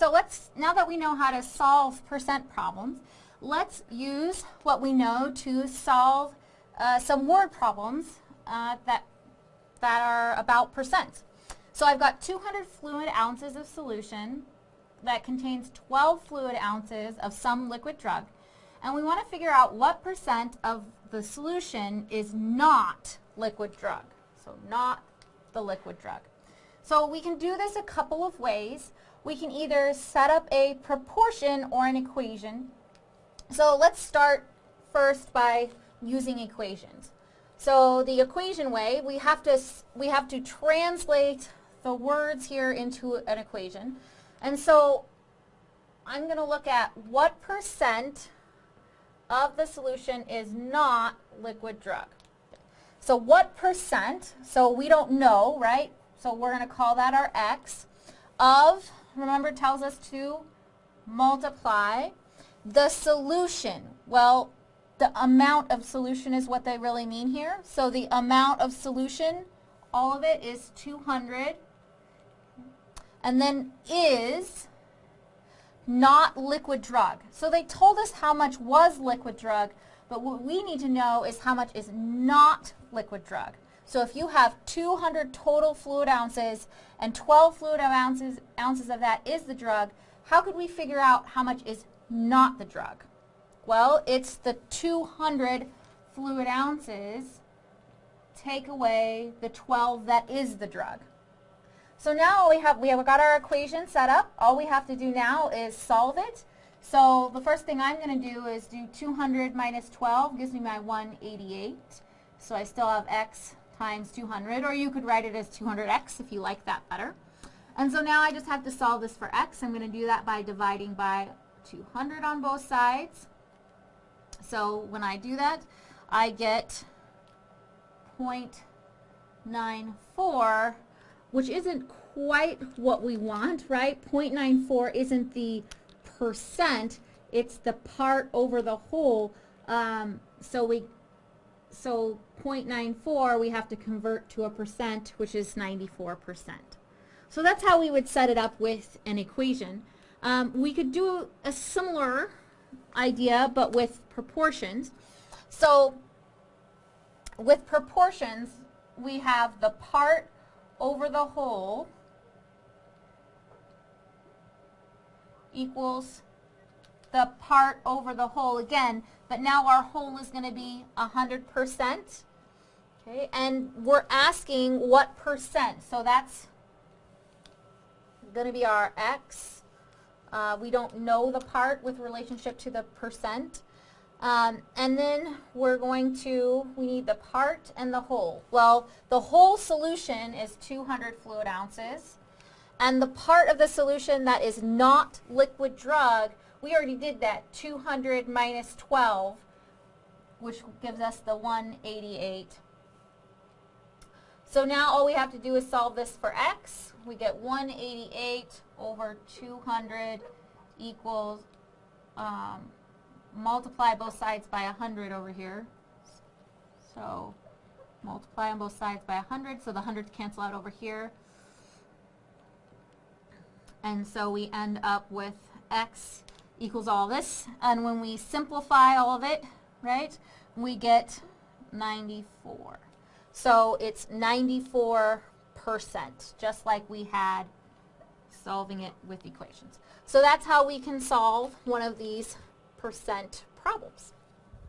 so let's, now that we know how to solve percent problems, let's use what we know to solve uh, some word problems uh, that, that are about percent. So I've got 200 fluid ounces of solution that contains 12 fluid ounces of some liquid drug. And we want to figure out what percent of the solution is not liquid drug. So not the liquid drug. So we can do this a couple of ways. We can either set up a proportion or an equation. So let's start first by using equations. So the equation way, we have to, we have to translate the words here into an equation. And so I'm going to look at what percent of the solution is not liquid drug. So what percent, so we don't know, right? So we're going to call that our x of, remember tells us to multiply the solution. Well, the amount of solution is what they really mean here. So the amount of solution, all of it is 200 and then is not liquid drug. So they told us how much was liquid drug, but what we need to know is how much is not liquid drug. So if you have 200 total fluid ounces and 12 fluid ounces, ounces of that is the drug, how could we figure out how much is not the drug? Well, it's the 200 fluid ounces take away the 12 that is the drug. So now we have we have got our equation set up. All we have to do now is solve it. So the first thing I'm going to do is do 200 minus 12 gives me my 188. So I still have x times 200, or you could write it as 200x if you like that better. And so now I just have to solve this for x. I'm going to do that by dividing by 200 on both sides. So when I do that, I get 0.94 which isn't quite what we want, right? 0.94 isn't the percent, it's the part over the whole. Um, so we, so 0.94 we have to convert to a percent, which is 94%. So that's how we would set it up with an equation. Um, we could do a similar idea, but with proportions. So with proportions, we have the part over the whole equals the part over the whole again, but now our whole is going to be 100%. Okay, and we're asking what percent. So that's going to be our x. Uh, we don't know the part with relationship to the percent. Um, and then we're going to, we need the part and the whole. Well, the whole solution is 200 fluid ounces. And the part of the solution that is not liquid drug, we already did that, 200 minus 12, which gives us the 188. So now all we have to do is solve this for x. We get 188 over 200 equals um, multiply both sides by 100 over here. So multiply on both sides by 100, so the hundreds cancel out over here. And so we end up with x equals all this. And when we simplify all of it, right, we get 94. So it's 94%, just like we had solving it with equations. So that's how we can solve one of these percent problems.